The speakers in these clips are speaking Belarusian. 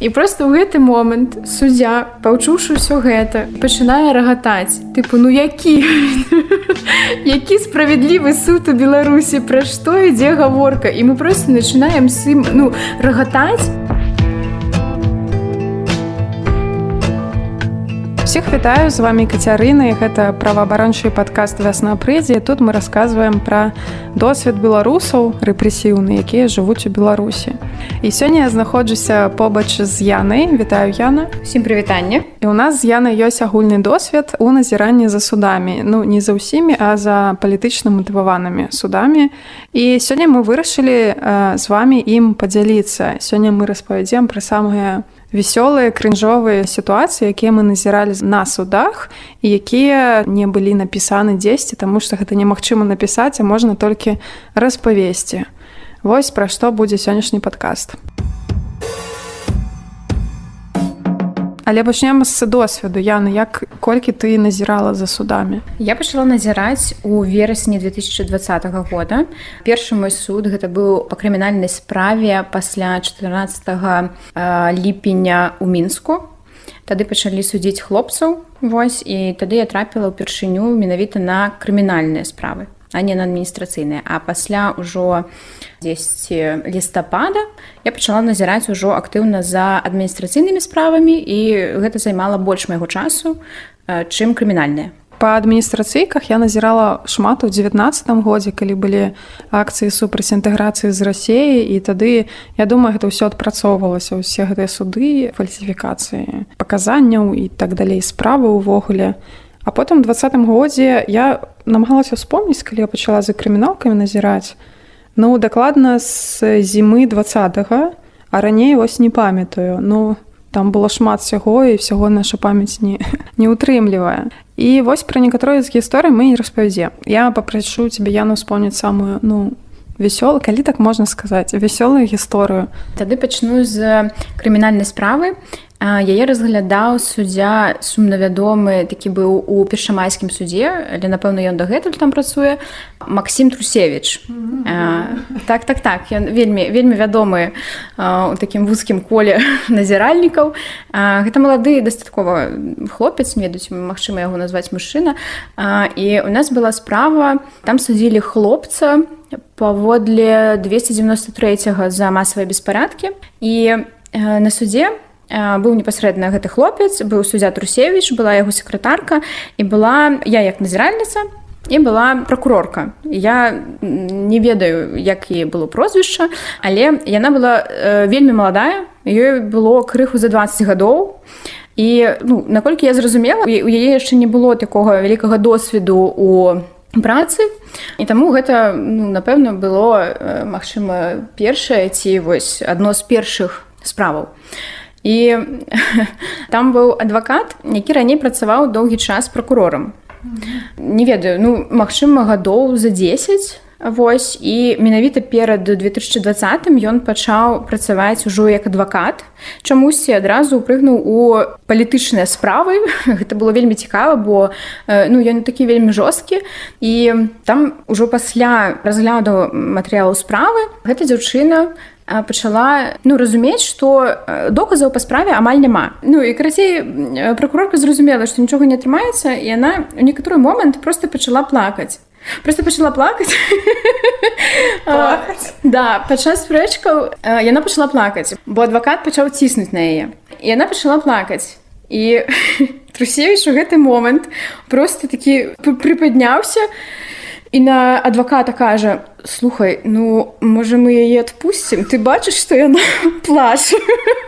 і просто ў гэты момант суддзя паўчуўшы ўсё гэта пачынае рагатаць тыпу ну які? Які справядлівы суд у беларусі? Пра што ідзе гаворка? І мы просто начинаем сым ну рагатаць Всех вітаю. З вами кацярына гэта праваабарончы падкаст вясна прыдзе тут мы рассказываем пра досвед беларусаў рэпрэсіўны якія жывуць у беларусі. І сёння я знаходжуся побач з янай вітаю яна. Усім прывітанне. І у нас з янай ёсць агульны досвед у назіранні за судамі. Ну не за ўсімі а за палітычна матываванымі судамі. І сёння мы вырашылі э, з вами ім падзяліцца. Сёння мы распавядзем пра самыя вясёлыя крынжовыя сітуацыі якія мы назіралі на судах і якія не былі напісаны дзесьці таму што гэта немагчыма напісаць а можна толькі распавесці. Вось пра што будзе сённяшні падкаст Але пачнем з досведу. Яна як колькі ты назірала за судамі? Я пачала назіраць у верасні 2020 года. Першы мой суд гэта быў па крымінальнай справе пасля 14 ліпеня у мінску. Тады пачалі судзіць хлопцаў Вось і тады я трапіла ўпершыню менавіта на крымінальныя справы а не на адміністрацыйныя а пасля ўжо 10 лістапада я пачала назіраць ужо актыўна за адміністрацыйнымі справамі і гэта займала больш майго часу чым крымінальныя па адміністрацыйках я назірала шмат у девятнадцатым годзе калі былі акцыі супраць інтэграцыі з рассеі і тады я думаю гэта ўсё адпрацоўвалася ўсе гэтыя суды фальсіфікацыі паказанняў і так далей справы ўвогуле а потым двадцатым годзе я намагалася вспомніць калі я пачала за крыміналкамі назіраць ну дакладна з зімы двадцатого а раней вось не памятаю. Ну там было шмат сяго і всяго наша памяць не не утрымлівае і вось пра некаторыя з гісторый мы не распавядзе я папрашу тебе яну вспомніць самую ну вясёлы калі так можна сказаць вясёлую гісторыю тады пачну з крымінальнай справы яе разглядаў суддзя сумнавядомы такі быў у першамайскім судзе але напэўна ён дагэтуль там працуе Масім трусевич mm -hmm. так так так ён вельмі вельмі вядомы у такім вузкім коле назіральнікаў. Гэта малады дастаткова хлопец ведаюць магчыма яго назваць мужчына. І у нас была справа там судзілі хлопца паводле 293 за масавыя беспарадкі. І на суде у быў непасрэдна гэты хлопец быў суддзя трусевич была яго сакратарка і была я як назіральніца і была прокурорка я не ведаю як і было прозвішча але яна была э, вельмі маладая ёй было крыху за 20 гадоў. І ну наколькі я зразумела у яе яшчэ не было такога вялікага досведу у працы. І таму гэта ну, напэўна было магчыма першае ці вось адно з першых справаў. і і там быў адвакат які раней працаваў доўгі час прокурорам не ведаю ну магчыма гадоў за 10 Вось і менавіта перад 2020 ён пачаў працаваць ужо як адвакат. Чамусьці адразу прыгнуў у палітычныя справы. Гэта было вельмі цікава бо ну ён такі вельмі жорсткі. І там ужо пасля разгляду матэрыялу справы гэта дзяўчына пачала ну разумець что доказаў па справе амаль няма. Ну і карацей прокурорка зразумела што нічога не атрымаецца і яна у некаторы момант просто пачала плакаць. Просто пачала плакаць. Да падчас спрэчкаў яна пачала плакаць бо адвакат пачаў ціснуць на яе. І яна пачала плакаць. І трусевіч у гэты момант просто такі прыпадняўся. і на адваката кажа слухай ну можа мы яе адпусцім ты бачыш што яна плача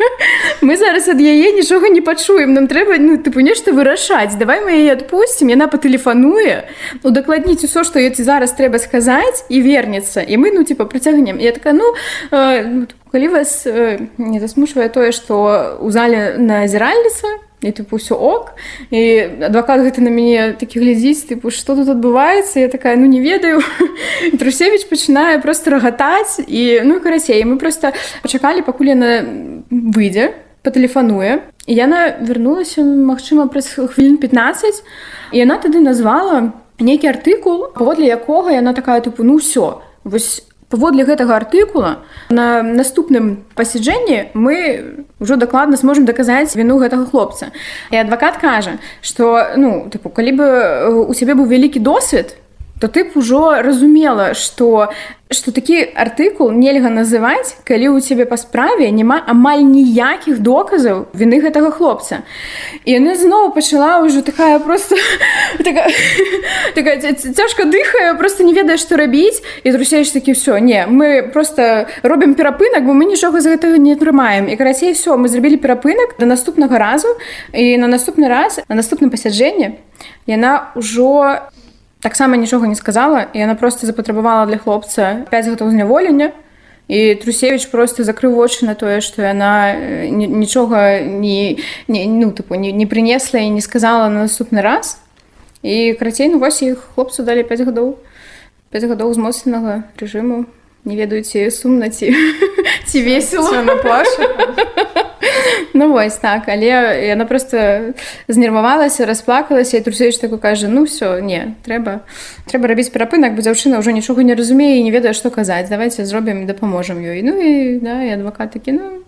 мы зараз ад яе нічога не пачуем. Нам трэба ну тыпу нешта вырашаць. Давай мы яе адпусцім яна патэлефануе удакладніць усё што ці зараз трэба сказаць і вернецца і мы ну типа прыцягнем я така ну э, калі вас э, не засмушвае тое што ў зале назіральніца і тыпу ўсё ок. І адвакат гэта на мяне такі глядзіць тыпу што тут адбываецца я такая ну не ведаю трусевич пачынае просто рагатаць і ну карацей мы просто пачакалі пакуль яна выйдзе патэлефануе і яна вярнулася магчыма праз хвілін 15 і яна тады назвала нейкі артыкул паводле якога яна такая тыпу ну ўсё вось паводле гэтага артыкула на наступным пасяджэнні мы ўжо дакладна сможам даказаць віну гэтага хлопца. І адвакат кажа што ну тыпу калі бы у цябе быў вялікі досвед то ты б ужо разумела что что такі артыкул нельга называць калі у цябе па справе няма амаль ніякіх доказаў вины гэтага хлопца. І яны зноў пачала ўжо такая просто цяжка дыхае просто не ведае што рабіць. І друсееш такі все не мы просто робім перапынак бо мы нічога з гэтага не атрымаем і карацей все мы зрабілі перапынак да наступнага разу і на наступны раз на наступным пасяджэнні яна ўжо таксама нічога не сказала і яна просто запатрабавала для хлопца 5 гадоў зняволення і трусевич просто закрыў вочы на тое што яна нічога не, ну тыпу не, не прынесла і не сказала на наступны раз. І карацей ну вось іх хлопцу далі 5 гадоў 5 гадоў змоцнага рэжыму не ведаюце сумна ці ці весело на плашу Ну вось так. Але яна просто знервавалася расплакалася і трусееш таку кажа ну все не трэба трэба рабіць перапынак бо дзяўчына ўжо нічога не разумее і не ведае што казаць давайте зробім дапаможам ёй ну і да, і адвакат такі ну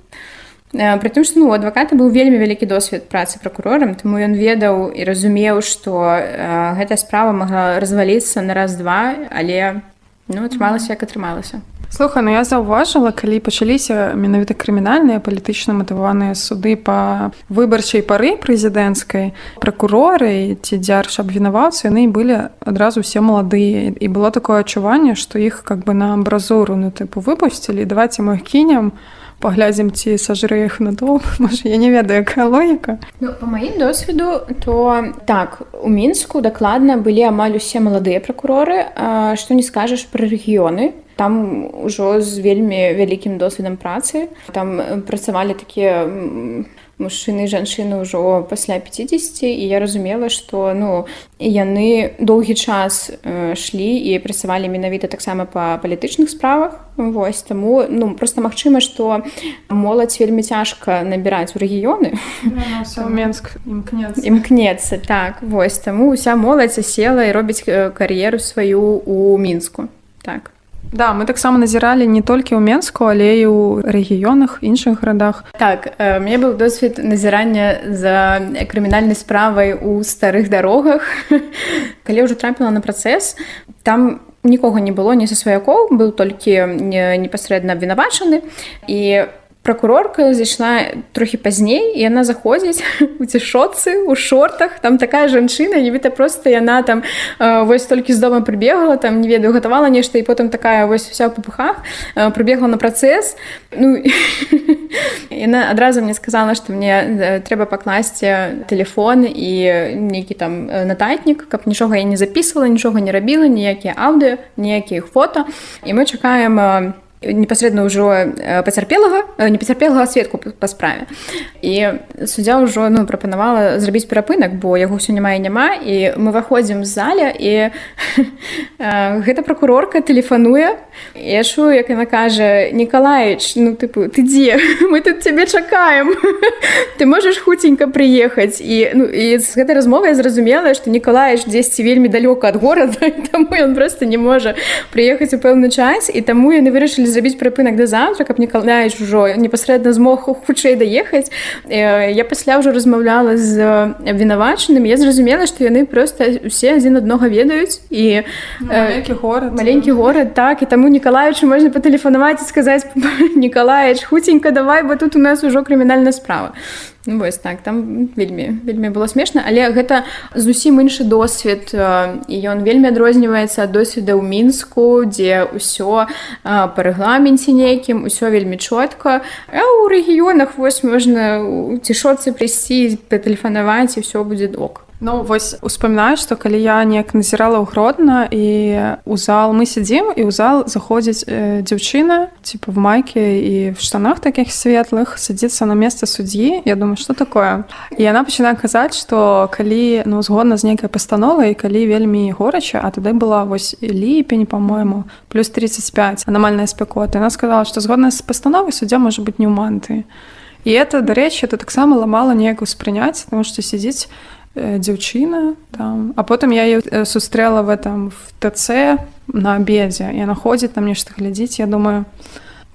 Прытым што ну адваката быў вельмі вялікі досвед працы пракурорам, таму ён ведаў і разумеў, што гэтая справа магла разваліцца на раз-два, але ну, атрымалася як атрымалася. Слухай, ну я заўважыла, калі пачаліся менавіта крымінальныя палітычна матываныя суды па выбарчай пары прэзідэнцкай пракуроры ці дзярж абвінаваўцы яны былі адразу усе маладыя і было такое адчуванне, што іх как бы на амбразуру ну тыпу выпусцілі давайте мы кінем паглядзім ці сажры іх на то я не ведаю якая логіка. Ну, по маім досведу то так у мінску дакладна былі амаль усе маладыя пракуроры што не скажаш пра рэгіёны там ужо з вельмі вялікім досведам працы там працавалі такія мужчыны жанчыны ўжо пасля 50 і я разумела што ну яны доўгі час шлі і працавалі менавіта таксама па палітычных справах Вось таму ну просто магчыма што моладзь вельмі цяжка набіраць у рэгіёны Менск імкнецца так вось таму уся моладзь села і робіць кар'еру сваю у мінску так Да, мы таксама назіралі не толькі ў Менску, але і ў рэгіёнах іншых гарадах. Так э, мне быў досвед назірання за крымінальнай справай у старых дарогах. Калі ўжо трапіла на працэс, там нікога не было ні са сваякоў, быў толькі непасрэдна абвінавачаны і прокурорка зайшла трохі пазней і яна заходзіць у цішоцы у шортах там такая жанчына нібыта просто яна там э, вось толькі з дома прыбегала там не ведаю гатавала нешта і потым такая вось вся ў папухах э, прыбегла на працэс ну яна адразу мне сказала што мне э, трэба пакласці телефон і нейкі там нататнік каб нічога я не записывала нічога не рабіла ніякія аўдыо ніякіх фото. І мы чакаем на непасрэдна ўжо э, пацярпелага э, не пацярпелага сведку па справе. І суддзя ўжо ну прапанавала зрабіць перапынак бо яго ўсё няма і няма. І мы выходзім з заля і гэта пракурорка тэлефануе я чую як яна кажа Николаевич ну тыпу ты дзе? Мы тут цябе чакаем. Ты можаш хуценька прыехаць? І ну і з гэтай размовы я зразумела што Николаевич дзесьці вельмі далёка ад горада таму ён просто не можа прыехаць у пэўны час. І таму яны вырашылі зрабіць прыпынак да заўтра каб не калняеш ужо непасрэдна змог хутчэй даехаць. Я пасля ўжо размаўляла з абвінавачаным я зразумела што яны просто усе адзін аднога ведаюць і маленькі горад. маленькі горад так і таму нікалаючу можна патэлефанаваць і сказаць нікалаіч хуценька давай бо тут у нас ужо крымінальная справа вось так там вельмі вельмі было смешна але гэта зусім іншы досвед і ён вельмі адрозніваецца ад досведа ў мінску дзе ўсё па рэгламенце нейкім усё вельмі чётка а ў рэгіёнах вось можна цішоцы прыйсці патэлефанаваць і ўсё будзе док Ну вось успамінаю, што калі я неяк назірала ў гродна і у зал мы сядзім і ў зал заходзіць э, дзяўчына типа в майке і в штанах такіх светлых садзіцца на месца суддзі. Я думаю, што такое. І яна пачынае казаць, што калі ну згодна з нейкай пастановай, калі вельмі горача, а тады была вось ліпень, по-мойму, плюс 35 анамальная спякота. Яна сказала, што згодна з пастановай суддзя можа быць не ў манты. І это дарэчы, это таксама ламала неяк успрыняць, таму што сядзіць, дзяўчына там. А потым я сустрэла в этом в ТЦ на абедзе яна ходзіць там нешта глядзіць я думаю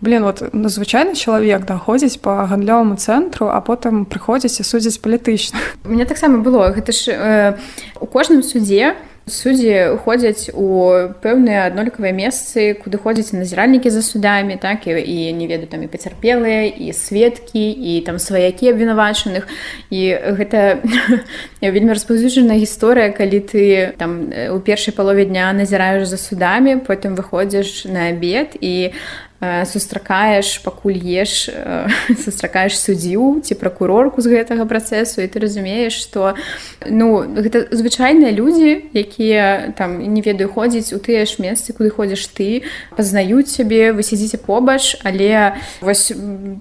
блин вот ну, звычайны чалавек даходзіць по гандлёваму цэнтру а потым прыходзіць і судзіць палітычна мне таксама было. Гэта ж э, у кожным судзе суддзі ходзяць у пэўныя аднолькавыя месцы куды ходзяць назіральнікі за судамі так і, і не ведаю там і пацярпелыя і сведкі і там сваякі абвінавачаных. І гэта вельмі распаўсюджаная гісторыя калі ты там у першай палове дня назіраеш за судамі потым выходзіш на абед і сустракаеш пакуль еш сустракаеш суддзіў ці пракурорку з гэтага працэсу і ты разумееш што ну гэта звычайныя людзі якія там не ведаю ходзіць у тыя ж месцы куды ходзіш ты пазнаюць сябе вы сядзіце побач але вось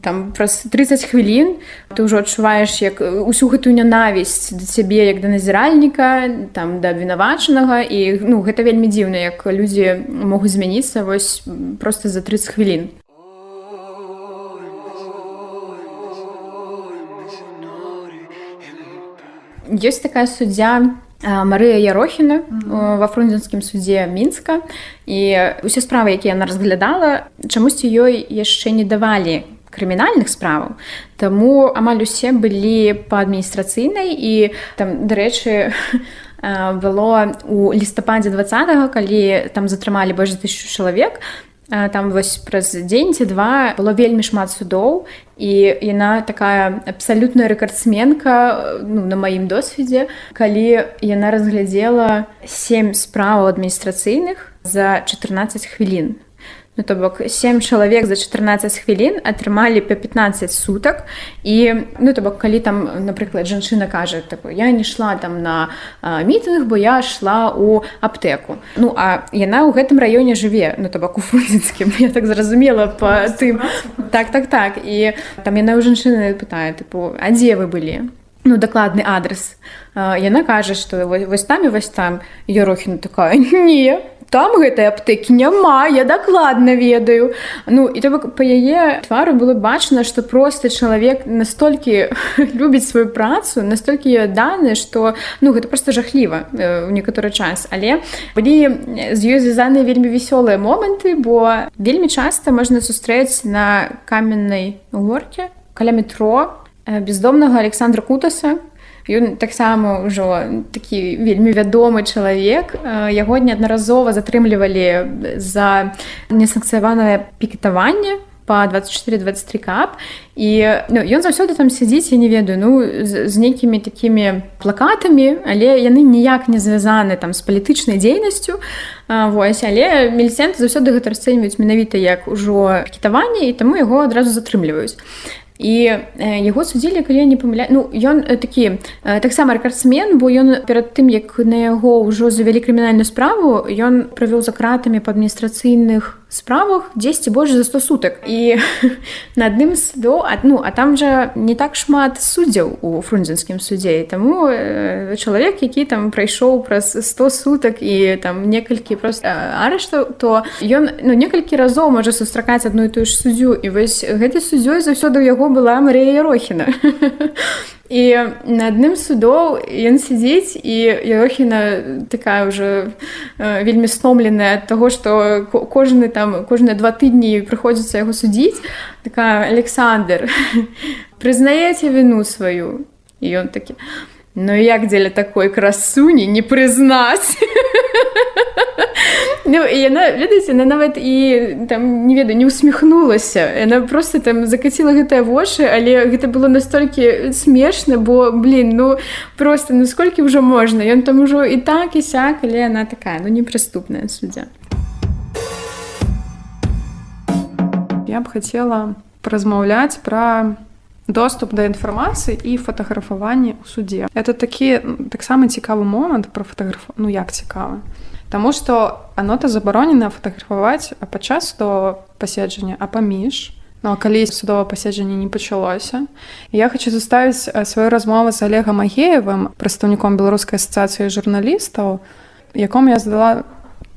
там праз 30 хвілін ты ўжо адчуваеш як усю гэтую нянавісць да цябе як да назіральніка там да абвінавачанага і ну гэта вельмі дзіўна як людзі могуць змяніцца вось просто за 30 хвілін хвілін. Ёсць такая суддзя Марыя Ярохіна ва фрунзенскім судзе мінска і усе справы, якія яна разглядала, чамусьці ёй яшчэ не давалі крымінальных справаў. Таму амаль усе былі па адміністрацыйнай і там дарэчы, было у лістападзе два калі там затрымалі больш за тысячу чалавек там вось праз дзень ці два было вельмі шмат судоў і яна такая абсалютная рэкардсменка ну, на маім досведзе калі яна разглядзела сем справаў адміністрацыйных за 14 хвілін Ну, то бок 7 чалавек за 14 хвілін атрымалі па 15 сутак. І ну то бок калі там напрыклад жанчына кажа такой я не шла там на мітынг бо я шла у аптэку Ну а яна ў гэтым раёне жыве ну то бок у фрузінскім я так зразумела по тым. так. Так так і там яна ў жанчыны пытае тыпу а дзе вы былі? Ну дакладны адрес яна кажа што вось там і вось там. Ерохіна такая не там гэтай аптэкі няма я дакладна ведаю. Ну і то по яе твару было бачна что просто чалавек настолькі любіць сваю працу настолькі даны что ну гэта просто жахліва у некаторы час. Але былі з ёй звязаныя вельмі вясёлыя моманты бо вельмі часта можна сустрэць на каменнай горке каля метро бездомнага александра кутаса Ён таксама ўжо такі вельмі вядомы чалавек. Яго неаднаразова затрымлівалі за несанкцыяванае пікетаванне по 24-23 кап. І ну, ён заўсёды там сядзіць я не ведаю ну з, з нейкімі такімі плакатамі але яны ніяк не звязаны там з палітычнай дзейнасцю. Вось але мельцэнты заўсёды гэта расцэньваюць менавіта як ужо кітаванне і таму яго адразу затрымліваюць і яго судзілі калі не памыля ну ён такі таксама рэкардсмен бо ён перад тым як на яго ўжо завялі крымінальную справу ён правёў за кратамі па адміністрацыйных справах 10 больш за 100 сутак. І на адным до адну а там жа не так шмат суддзяў у фрунзенскім суддзе таму э, чалавек які там прайшоў праз 100 сутак і там некалькі просто арыштаў то ён ну некалькі разоў можа сустракаць адну і тую ж суддзю. І вось гэтай суддзёй заўсёды ў яго была Марія Рохіна і на адным судоў ён сядзіць і Йохіна такая ўжо э, вельмі стомленая ад таго што кожны там кожныя два тыдні прыходзіцца яго судзіць такая Александр прызнаеце віну сваю і ён такі Ну як дзеля такой красуні не прызнаць Ну і яна ведаеце на нават і там не ведаю не усміхнулася. Яна просто там закаціла гэтыя вочы але гэта было настолькі смешна бо блин ну просто насколькі ўжо можна. Ён там ужо і так і сяк але яна такая ну непрыступная суддзя. Я б хацела размаўляць пра доступ да інфармацыі і фатаграфаванне ў суддзе это такі таксама цікавы момант пра фатаграф ну як цікавы Таму што анота забаронена фатаграфаваць падчас то паседжання а паміж ну, калі судова паседжанне не пачалося я хочу заставіць сваю размову з олегам агеевым прадстаўніком беларускай асацыяцыі журналістаў якому я задала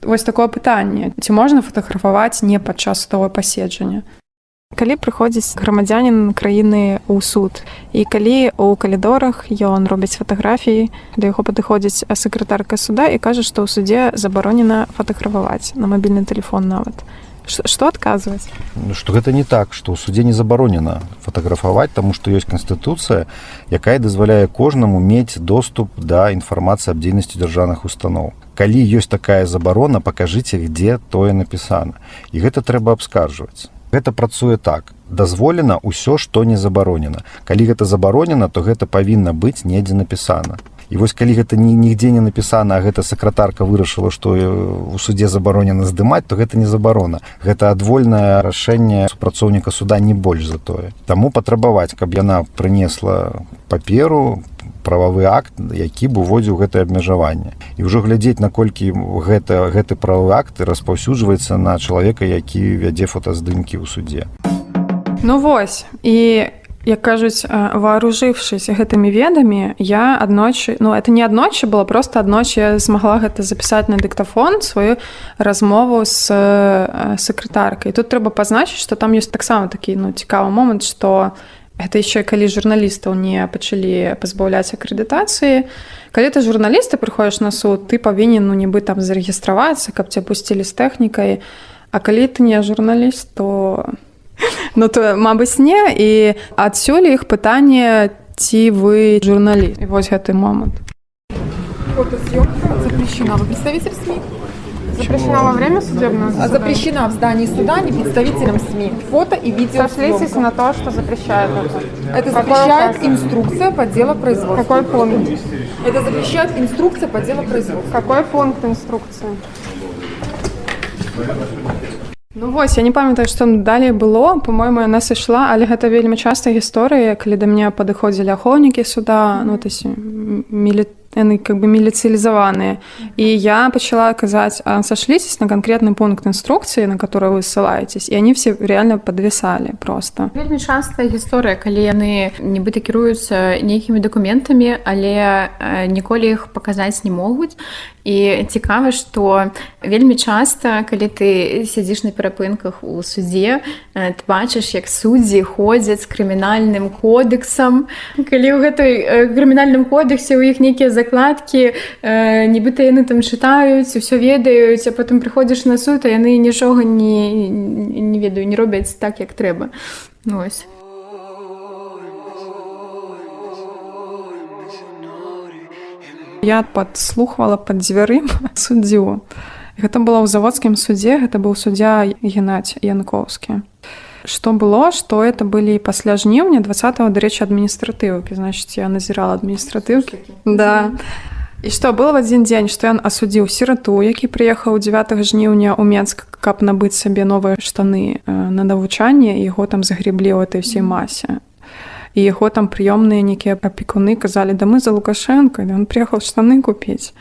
вось такое пытанне ці можна фатаграфаваць не падчас судова паседжання калі прыходзіць грамадзянин краіны ў суд. І калі у калідорах ён робіць фатаграфіі да яго падыходзіць сакратарка суда і кажа што ў судзе забаронена фатаграфаваць на мабільны телефон нават. Что адказваць? Что гэта не так что ў судзе не забаронена фатаграфаваць тому что ёсць канстытуцыя якая дазваляе кожнаму мець доступ да інфармацыі аб дзейнасці дзяржаўных устаноў. Калі ёсць такая забарона пакажыце где тое напісана. І гэта трэба абскарджваць гэта працуе так. Дазволена ўсё што не забаронена. Калі гэта забаронена то гэта павінна быць недзе напісана і вось калі гэта ні нігдзе не напісана гэта сакратарка вырашыла што у судзе забаронена здымаць то гэта не забарона. Гэта адвольнае рашэнне супрацоўніка суда не больш за тое. Таму патрабаваць каб яна прынесла паперу прававы акт які б уводзіў гэтае абмежаванне. І ўжо глядзець наколькі гэта гэты правы акт распаўсюджваецца на чалавека які вядзе фотаздымкі ў суде ну вось і як кажуць вооружившись гэтымі ведамі я аднойчы ну это не аднойчы было просто аднойчы змагла гэта запісаць на дыктафон сваю размову з сакратаркай тут трэба пазначыць что там ёсць таксама такі ну цікавы момант что я гэта яшчэ калі журналістаў не пачалі пазбаўляць акрэдытацыі. Калі ты журналісты прыходзіш на суд ты павінен ну нібы там зарэгістравацца каб ця пусцілі з тэхнікай. А калі ты не журналіст то ну то мабыць не і адсюль іх пытанне ці вы журналіст і вось гэты момант запрещена вы представитель СМИ Запрещена во время судебного заседания? Запрещена в здании суда не представителям СМИ. Фото и видео. Сошлитесь на то, что запрещает это. Это запрещает Какой инструкция по делу производства. Какой пункт? Это запрещает инструкция по делу производства. Какой пункт инструкции? Ну вось я не памятаю што далей было. По-мойму яна сышла але гэта вельмі частая гісторыя калі да мне падыходзілі ахоўнікі суда ну то мілітар яны как бы міліцыялізаваныя і я пачала казаць сашліцесь на канкрэтны пункт інструкцыі на который вы ссылаетесь і они все реально подвісалі просто. Вельмі частая гісторыя калі яны нібыта кіруюцца нейкімі дакументамі але ніколі іх паказаць не могуць. І цікава што вельмі часта калі ты сядзіш на перапынках у судзе ты бачыш як суддзі ходзяць з крымінальным кодексам. Калі ў гэтай крымінальным кодексе у іх нейкія закладкі нібыта яны там чытаюць усё ведаюць а потым прыходзіш на суд а яны нічога не не ведаю не робяць так як трэба ну, ось. Я подслухвала под дзвярым суддзю гэта было ў заводскім судзе гэта быў суддзя геннадзь янковскі что было что это былі пасля жніўня 20 дарэчы адміністратыўкі значит я назірала адміністратыўкі да. і что было в адзін дзень што ён асудзіў сірату які прыехаў 9 жніўня ў менск каб набыць сабе новыя штаны на навучанне яго там загреблі ў этой всей масе і яго там прыёмныя нейкія апекуны казалі да мы за лукашенко ён приехал штаны купіць.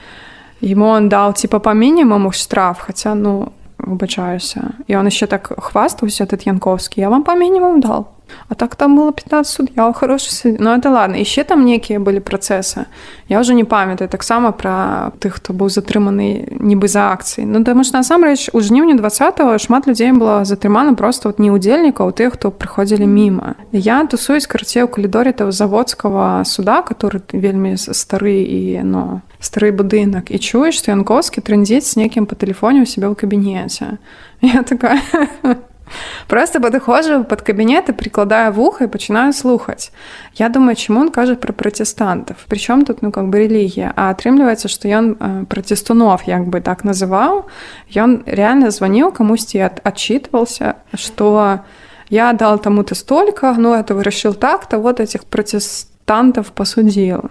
Ему он дал типа по мінімуму штраф хотя ну выбачаюся і он еще так хвастаўся этот янковскі я вам по мінімум дал А так там было 15 суд'яў хорошы суд... Ну это ладно еще там некія былі працэсы я уже не памятаю таксама про тых хто быў затрыманы нібы за акцыі Ну таму ж насамрэч у жніўні 20 шмат людзей было затрымана просто вот не удзельнікаў тых хто прыходзілі міма я тусуюсь карце ў калідоры того заводскага суда который вельмі стары і но стары будынак і чуеш што янковскі трындзіць з некім па тэлефоне у себе ў кабінеце я такая Просто падыходжу под кабінет і прикладаю вуха і пачынаю слухаць. Я думаю, чаму он кажа пра пратэстантаў. Прычом тут ну как бы рэлігія, а атрымліваецца, што ён э, пратэстунов як бы так называў. Ён реально званіў камусьці адчитывался, што я дал таму-то столько, ну это вырашыў так-то вот этих пратэстантаў посудзіла.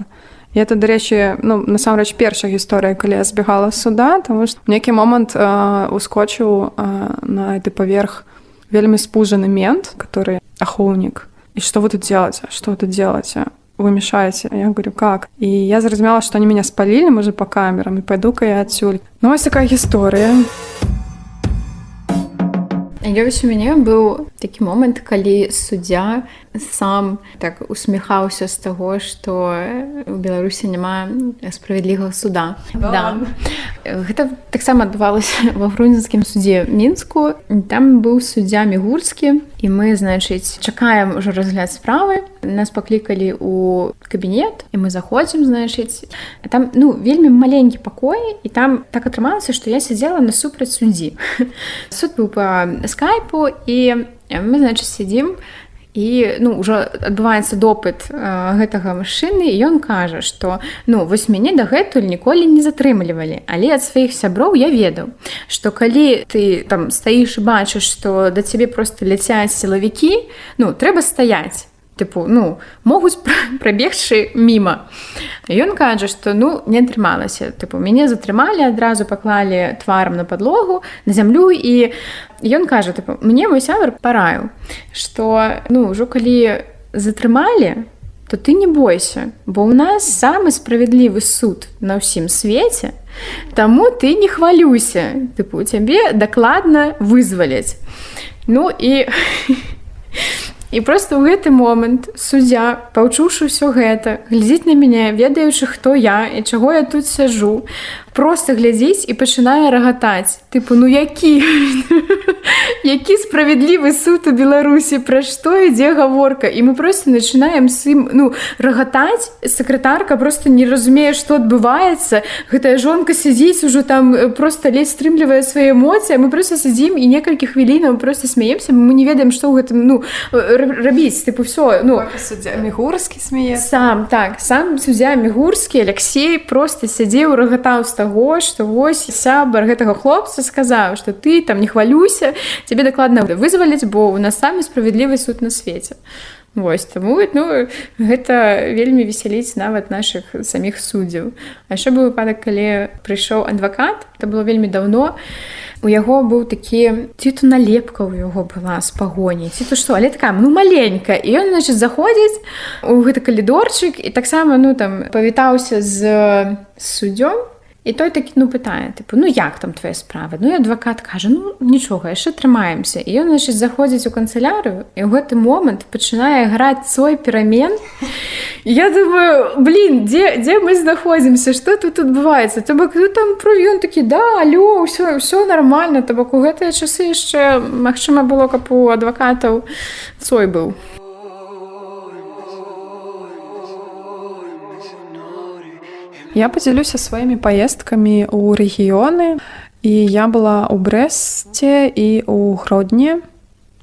І это дарэчы ну, насамрэч першая гісторыя калі я збегала суда тому што нейкі момант э, ускочыў э, на гэты паверх вельмі спужаны мент который ахоўнік. І что вы тут делаете что тут делаете вы мешаете я говорю как? І я зразумела что они меня спалілі можа по камерам і пойду-ка я адсюль. Ну вось такая гісторыя Ёсць у мяне быў такі момант, калі суддзя сам так усміхаўся з таго, што у Беларусі няма справядлівага суда. Да. Гэта таксама адбывалася ва грунзенскім судзе мінску. Там быў суддзя мігурскі і мы значыць чакаем ужо разгляд справы. Нас паклікалі ў кабінет і мы заходзім значыць. там ну вельмі маленькі пакой і там так атрымалася, што я сядзела насупраць суддзі. Суд быў па скайпу і мы значыць сядзім, і ну ўжо адбываецца допыт э, гэтага машыны ён кажа што ну вось мяне дагэтуль ніколі не затрымлівалі але ад сваіх сяброў я ведаў што калі ты там стаіш і бачыш што да цябе просто ляцяць сілавікі ну трэба стаяць тыпу ну могуць прабегчы міма. Ён кажа што ну не атрымалася. Тыпу мяне затрымалі адразу паклалі тварам на падлогу на зямлю і ён кажа тыпу мне мой сябар параю што ну ўжо калі затрымалі то ты не бойся бо ў нас самы справядлівы суд на ўсім свеце Таму ты не хвалюся тыпу цябе дакладна вызваляць ну і І просто ў гэты момант суддзя, паўчуўшы ўсё гэта, глядзіць на мяне, ведаючы, хто я і чаго я тут сяжу, просто глядзіць і пачынае рагатаць. Тыпу ну які? Які справядлівы суд у беларусі? Пра што ідзе гаворка? І мы просто начинаем сым ну рагатаць. Сакратарка просто не разумее что адбываецца. Гэтая жонка сядзіць ужо там э, просто ледзь стрымлівае свае эмоцыі мы просто сядзім і некалькі хвілінаў просто смеемся мы не ведаем што ў гэтым ну рабіць. Тыпу все ну. Мігурскі смее сам так сам суддзя мігурскі Алексей просто сядзеў рагатаў з таго што вось сябар гэтага хлопца сказаў што ты там не хвалюся цябе дакладна вызваліць бо у нас самы справядлівы суд на свеце. Вось таму ну гэта вельмі весяліць нават нашых саміх суддзяў. А яшчэ быў выпадак калі прыйшоў адвакат это было вельмі даўно у яго быў такі ці то налепка у яго была з пагоні ці то што але такая ну маленька. І ён значит заходзіць у гэты калідорчык і таксама ну там павітаўся з суддзём І той такі ну пытае тыпу ну як там твоя справа? Ну і адвакат кажа ну нічога яшчэ трымаемся і ён значит заходзіць у канцелярыю і ў гэты момант пачынае граць свой перамен Я думаю блин дзе дзе мы знаходзімся что тут адбываецца то бок ну там про ён такі да алё ўсё ўсё нормально то бок у гэтыя часы яшчэ Мачыма было каб у адвакатаў свой быў Я подзялюся сваімі паездкамі ў рэгіёны і я была ў брэсце і ў гродні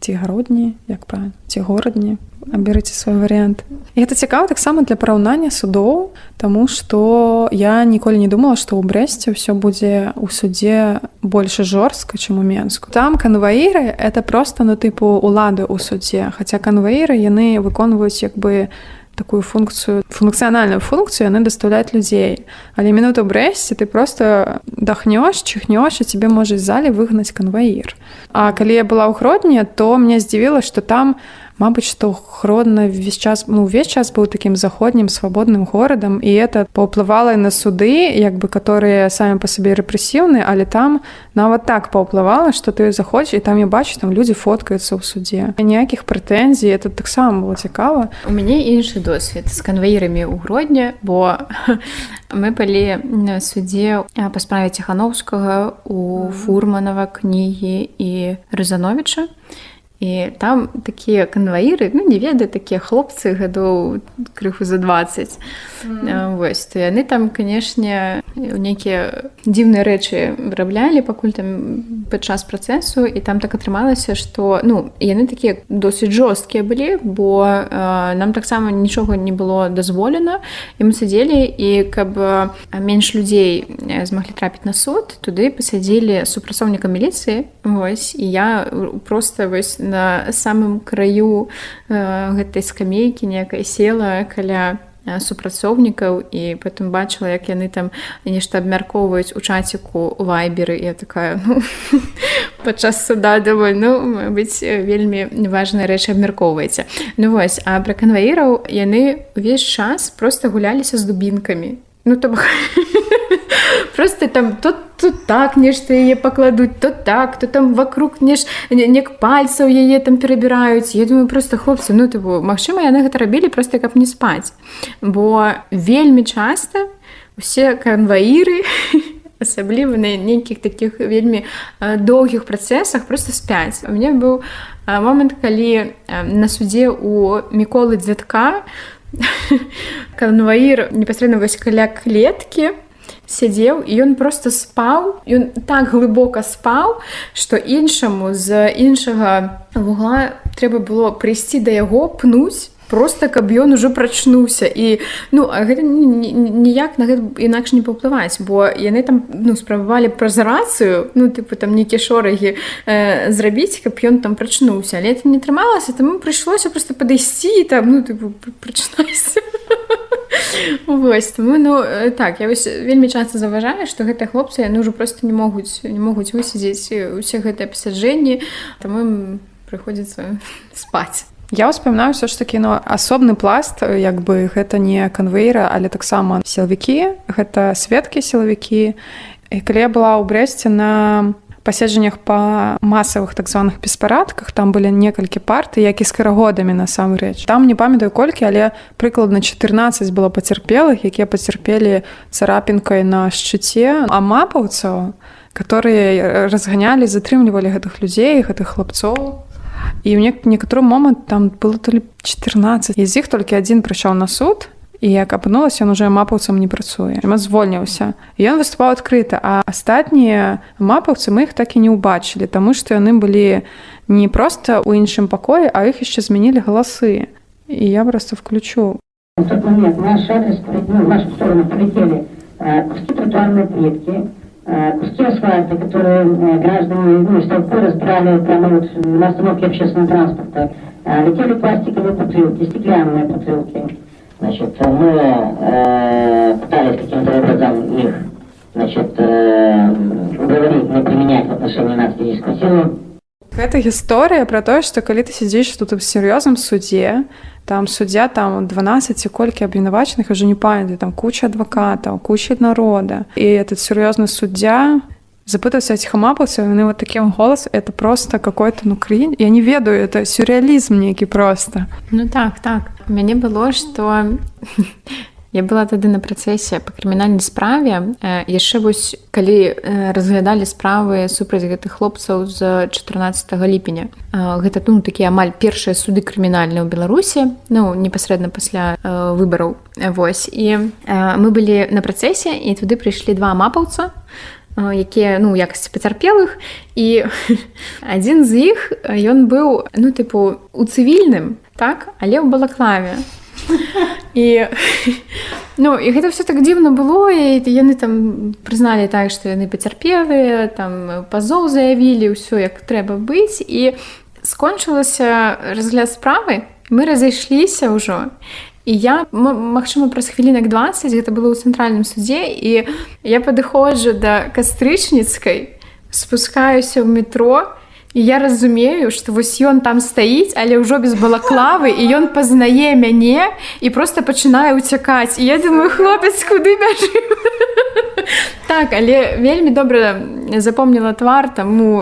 ці гародні як правильно? Ці горадні аберыце свой варыянт гэта цікава таксама для параўнання судоў Таму што я ніколі не думала што ў брэсце ўсё будзе ў суддзе больш жорстка чым у менску. Там канваіры это просто ну тыпу улады ў суддзе хаця канваіры яны выконваюць як бы на такую функцию функцыянальную функцию яны даставляюць людзей але мінуту брэсце ты просто дахнёш чихнёш і тебе можа зале выгнаць канваір А калі я была ў гродні то мне здзівіла что там у Мабыць, што хродна увесь час ну, увесь час быў такім заходнім свабодным горадам і это паўплывала на суды, як бы которые самі па сабе рэпрэсіўны, але там нават так паўплывала, што ты заходзіш і там я бачу там людзі фоткаюцца ў суддзе. ніякіх прэтэнзій это таксама было цікава. У мяне іншы досвед з канваірамі ў гродні, бо мы былі на суддзе па справе ціхановскага у фурманава кнігі і рызановича і там такія канваіры ну не ведаю такія хлопцы гадоў крыху за 20 mm. вось то яны там канешне нейкія дзіўныя рэчы выраблялі пакуль там падчас працэсу і там так атрымалася што ну яны такія досыць жорсткія былі бо э, нам таксама нічога не было дазволена. І мы сядзелі і каб менш людзей змаглі трапіць на суд туды пасядзілі супрацоўніка міліцыі. Вось і я просто вось на самым краю э, гэтай скамейкі некая села каля э, супрацоўнікаў і потым бачыла як яны там нешта абмяркоўваюць у чаціку вайберы я такая ну, падчас суда даволь ну быць вельмі важная рэч абмяркоўваеце ну вось а пра канваіраў яны увесь час просто гуляліся з дубінкамі ну то просто там тут тут так нешта яе пакладуць то так то там вокруг неш нек пальцаў яе там перабіраюць. Я думаю просто хлопцы ну ты Мачыма яны гэта рабілі просто каб не спаць. Бо вельмі часта усе канваіры асабліва на нейкіх таких вельмі доўгіх працэсах просто спяць. У мне быў момант калі на судзе у міколы дзядка канваір непасрэдна вось каля клеткі сядзеў і ён просто спаў ён так глыбока спаў што іншаму з іншага вугла трэба было прыйсці да яго пнуць просто каб ён ужо прачнуўся. І ну гэта ніяк на гэта інакш не паўплываць бо яны там ну спрабавалі праз рацыю ну тыпу там нейкія шорагі э, зрабіць каб ён там прачнуўся. Але это не трымалася таму прыйшлося просто падысці там ну тыпу прачнайся Вось таму ну так я вось вельмі часта заважаю што гэтыя хлопцы яны ўжо просто не могуць не могуць высядзець усе гэтыя пасяджэнні таму прыходзіцца спаць Я ўспамінаю ўсё ж такі ну асобны пласт як бы гэта не канвейра але таксама сілавікі. Гэта сведкі сілавікі. І калі я была ў брэсце на паседжаннях па масавых так званых беспарадках там былі некалькі парты як і з карагодамі насамрэч. Там не памятаю колькі але прыкладна 14 было пацярпелых якія пацярпелі царапінкай на шчыце а мапаўцаў которые разганялі затрымлівалі гэтых людзей гэтых хлапцоў і ў некаторы момант там было то ли 14 з іх толькі адзін прыйшоў на суд і як апынулася ён уже мапаўцам не працуе звольніўся ён выступаў адкрыта а астатнія мапаўцы мы іх так і не ўбачылі таму што яны былі не проста ў іншым пакоі а іх яшчэ змянілі галасы і я просто включу куски асфальта, которые граждане ну, из толпы разбирали прямо вот на остановке общественного транспорта. Летели пластиковые бутылки, стеклянные бутылки. Значит, мы э, пытались каким-то образом их значит, э, уговорить не применять в отношении нас физическую силу. Гэта гісторыя пра тое, што калі ты сядзіш тут у сур'ёзным судзе, там суддзя там 12 ці колькі абвінавачаных уже не памяты там куча адвакатаў, куча народа. І этот сур'ёзны суддзя запытаўся ціхамапаўся яны вот такім голас это просто какой-то ну крынь я не ведаю это сюрреалізм нейкі просто. Ну так так. Мяне было что я была тады на працэсе по крымінальнай справе яшчэ вось калі разглядалі справы супраць гэтых хлопцаў з 14 ліпеня гэта ну такія амаль першыя суды крымінальныя ў беларусі ну непасрэдна пасля выбараў. Восьось і мы былі на працэсе і туды прыйшлі два мапаўца якія ну якасці пацярпелых і адзін з іх ён быў ну тыпу у цывільным так але ў балаклаве і ну і гэта все так дзіўна было і яны там прызналі так што яны пацярпелыя там пазоў заявілі ўсё як трэба быць. І скончылася разгляд справы мы разышліся ўжо. І я магчыма праз хвілінак 20 гэта было ў цэнтральным судзе і я падыходжу да кастрычніцкай спускаюся ў метро і я разумею што вось ён там стаіць але ўжо без балаклавы і ён пазнае мяне і просто пачынае ўцякаць і я думаю хлопец куды бяжы так але вельмі добра запомніла твар таму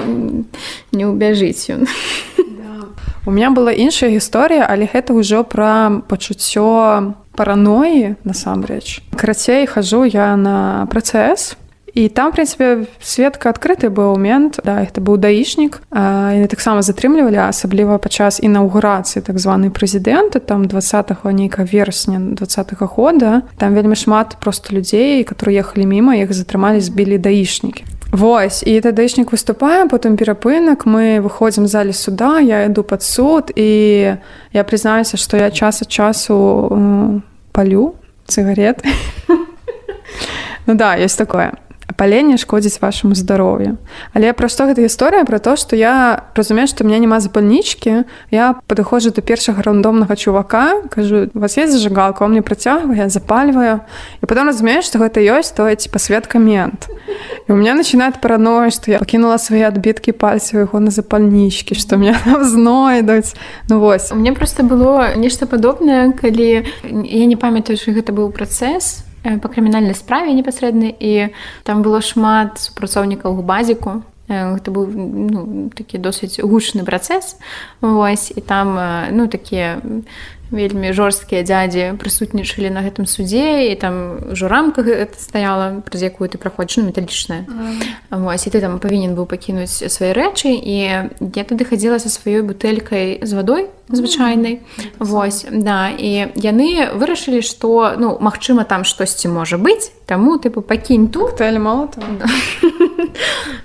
не ўбяжыць ён У меня была іншая гісторыя, але гэта ўжо пра пачуццё параноі насамрэч. Карацей хожу я на працэс. І там прынцыпе сведка адкрыты быў момент да это быў даішнік яны таксама затрымлівалі асабліва падчас інаўгурацыі так званы прэзідэнты там 20 нейка верасня два -го года. Там вельмі шмат просто людзей которые ехалі міма іх затрымалі збілі даішнікі Вось і тадычнік выступае потым перапынак мы выходзім залі суда я іду пад суд і я прызнаюся што я час ад часу палю цыгарет Ну да ёсць такое паленне шкодзіць вашаму здароўю але пра што гэта гісторыя пра то што я разумею што меня няма запальнічкі. Я падыходжу да першага рандомнага чувака кажу вас есть зажигалка? Мне працягвае запальваю. І потом разумею што гэта ёсць то ці пасветка мент і у меня начинает параноя што я пакінула свае адбіткі пальцаў яго на запальнічкі што мне знойдуць. Ну вось. Мне просто было нешта падобнае калі я не памятаю што гэта быў працэс па крымінальнай справе непасрэдна і там было шмат супрацоўнікаў губазіку гэта быў ну, такі досыць гучны працэс Вось і там ну такія вельмі жорсткія дзядзі прысутнічалі на гэтым судзе і там ўжо рамка гэта стаяла праз якую ты праходзіш ну, металічная. Вось і ты там павінен быў пакінуць свае рэчы і я тады хадзіла са сваёй бутэлькай з вадой звычайнай. Вось да і яны вырашылі што ну магчыма там штосьці можа быць таму тыпу пакінь тут. Тэлі мало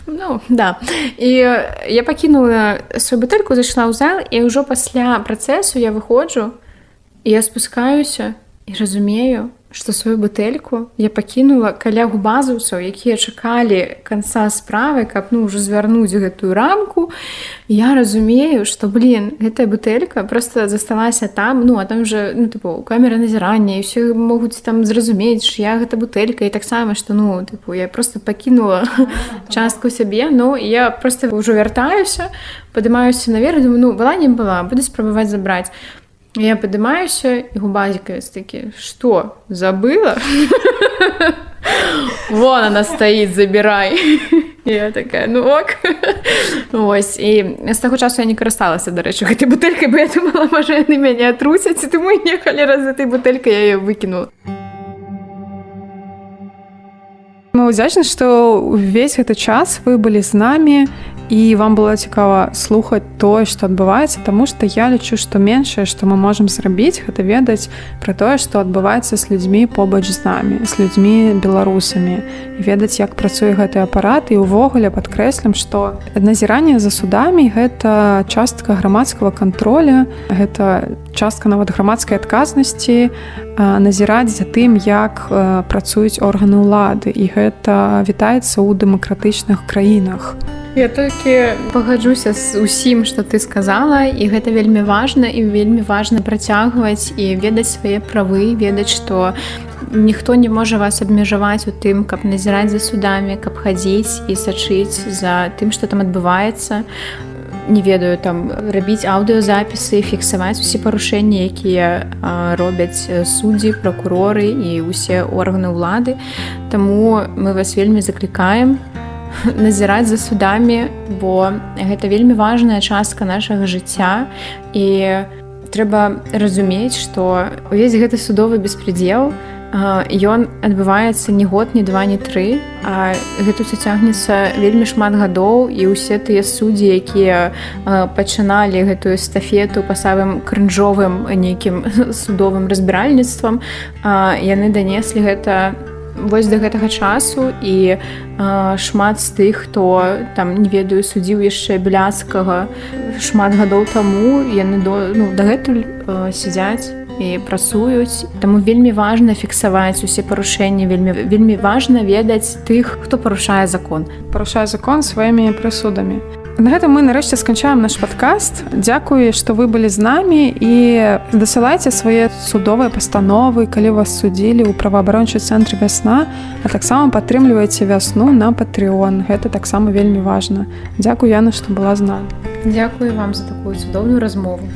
Ну да. І я пакінула сваю бутэльку зайшла ў зал і ўжо пасля працэсу я выходжу я спускаюся і разумею, што сваю бутэльку я пакінула каля губазаўцаў, якія чакалі канца справы, каб ну ўжо звярнуць гэтую рамку. Я разумею, што блин, гэтая бутэлька просто засталася там, ну а там же ну, тыпу, камера назірання і все могуць там зразумець, я гэта бутэлька і таксама, што ну тыпу, я просто пакінула частку сябе, Ну я просто ўжо вяртаюся, падымаюся наверх, думаю, ну была не была, буду спрабаваць забраць. Я падымаюся і губазікавец такі што забыла? Вон она стаіць забірай я такая ну ок Вось і з таго часу я не карысталася дарэчы гэтай бутэлькай бы я думала можа яны мяне атруцяць ты мой нехалі раз за этой бутэлькай я выкінула Мы ўдзячны, што ўвесь гэты час вы былі з намі і вам было цікава слухаць тое што адбываецца Таму што я лічу што меншае што мы можемм зрабіць гэта ведаць пра тое што адбываецца з людзьмі побач з намі з людзьмі беларусамі. Ведаць як працуе гэты апарат. І ўвогуле падкрэслім што назіранне за судамі гэта частка грамадскага контроля гэта частка нават грамадскай адказнасці назіраць за тым як працуюць органы ўлады. І гэта вітаецца ў дэмакратычных краінах Я толькі пагаджуся з усім, што ты сказала і гэта вельмі важна і вельмі важна працягваць і ведаць свае правы, ведаць, што ніхто не можа вас абмежаваць у тым, каб назіраць за судамі, каб хадзіць і сачыць за тым, што там адбываецца. Не ведаю там рабіць аўдыёзапісы, фіксаваць усе парушэнні, якія робяць суддзі, пракуроры і ўсе органы ўлады. Таму мы вас вельмі заклікаем, назіраць за судамі, бо гэта вельмі важная частка нашага жыцця і трэба разумець, што увесь гэты судовы беспредел, Ён адбываецца не год, не два, не тры. А гэта ўсё цягнецца вельмі шмат гадоў і ўсе тыя суддзі, якія пачыналі гэтую эстафету па самым крынжовым нейкім судовым разбіральніцтвам, яны данеслі гэта вось да гэтага часу і э, шмат з тых хто там не ведаю судзіў яшчэ бляцкага шмат гадоў таму яны до ну, дагэтуль э, сядзяць і працуюць. Таму вельмі важна фіксаваць усе парушэнні вельмі вельмі важна ведаць тых хто парушае закон. Парушае закон сваімі прысудамі На гэта мы нарэшце сканчаем наш падкаст. Дзякуй, што вы былі з намі і дасылайце свае судовыя пастановы, калі вас судзілі ў праваабарончы цэнтры вясна, а таксама падтрымлівайце вясну на патрыон. Гэта таксама вельмі важна. Дзякуй Яна, што была з намі. Дзякую вам за такую цудоўную размову.